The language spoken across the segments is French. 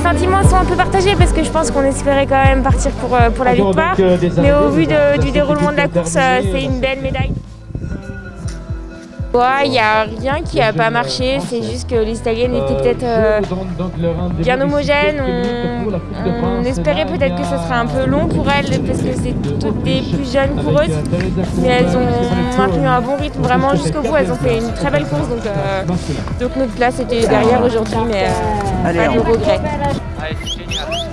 sentiments sont un peu partagés parce que je pense qu'on espérait quand même partir pour, euh, pour la victoire. Mais au vu de, du déroulement de la course, euh, c'est une belle médaille. Il n'y a rien qui n'a pas marché, c'est juste que les Italiennes étaient peut-être euh, bien homogènes. On, espérait peut-être que ce serait un peu long pour elles parce que c'est toutes des plus jeunes coureuses. Mais elles ont maintenu un bon rythme vraiment jusqu'au bout. Elles ont fait une très belle course donc, euh, donc notre place était derrière aujourd'hui mais euh, pas de regret.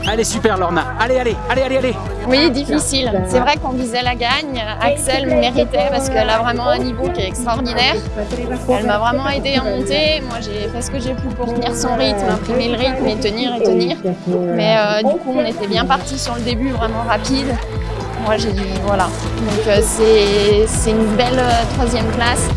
Allez, super Lorna. Allez, allez, allez, allez, allez. Oui, difficile. C'est vrai qu'on visait la gagne. Axel méritait parce qu'elle a vraiment un niveau qui est extraordinaire. Elle m'a vraiment aidé à monter. Moi, j'ai fait ce que j'ai pu pour tenir son rythme, imprimer le rythme et tenir et tenir. Mais euh, du coup, on était bien parti sur le début, vraiment rapide. Moi, j'ai dû... Voilà. Donc, euh, c'est une belle euh, troisième place.